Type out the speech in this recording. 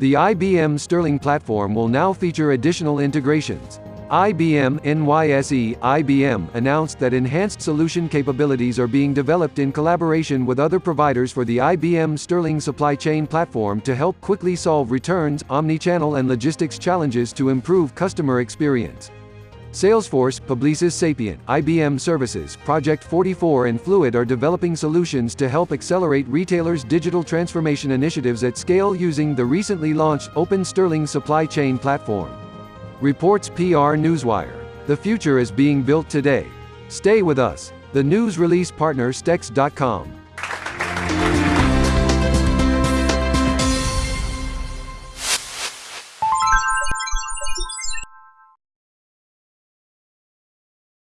The IBM Sterling platform will now feature additional integrations. IBM NYSE IBM announced that enhanced solution capabilities are being developed in collaboration with other providers for the IBM Sterling supply chain platform to help quickly solve returns, omnichannel and logistics challenges to improve customer experience. Salesforce, Publicis Sapient, IBM Services, Project 44 and Fluid are developing solutions to help accelerate retailers' digital transformation initiatives at scale using the recently launched Open Sterling supply chain platform. Reports PR Newswire. The future is being built today. Stay with us. The news release partner Stex.com.